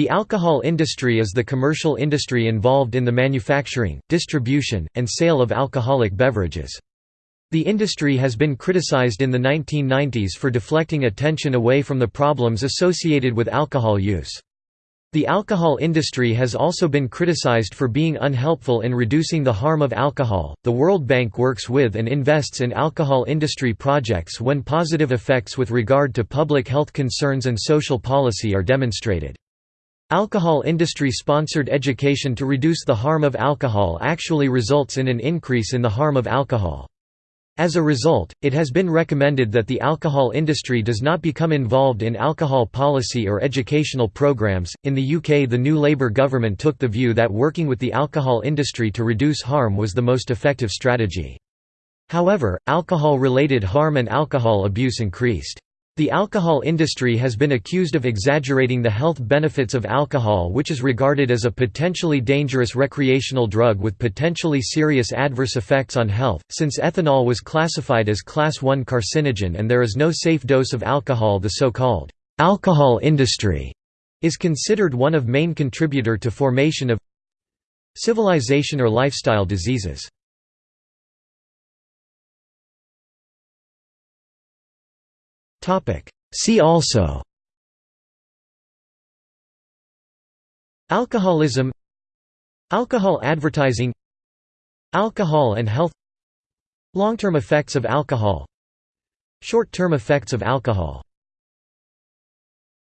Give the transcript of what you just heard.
The alcohol industry is the commercial industry involved in the manufacturing, distribution, and sale of alcoholic beverages. The industry has been criticized in the 1990s for deflecting attention away from the problems associated with alcohol use. The alcohol industry has also been criticized for being unhelpful in reducing the harm of alcohol. The World Bank works with and invests in alcohol industry projects when positive effects with regard to public health concerns and social policy are demonstrated. Alcohol industry sponsored education to reduce the harm of alcohol actually results in an increase in the harm of alcohol. As a result, it has been recommended that the alcohol industry does not become involved in alcohol policy or educational programs. In the UK, the new Labour government took the view that working with the alcohol industry to reduce harm was the most effective strategy. However, alcohol related harm and alcohol abuse increased. The alcohol industry has been accused of exaggerating the health benefits of alcohol which is regarded as a potentially dangerous recreational drug with potentially serious adverse effects on health, since ethanol was classified as Class 1 carcinogen and there is no safe dose of alcohol the so-called alcohol industry is considered one of main contributor to formation of civilization or lifestyle diseases. See also. Alcoholism. Alcohol advertising. Alcohol and health. Long-term effects of alcohol. Short-term effects of alcohol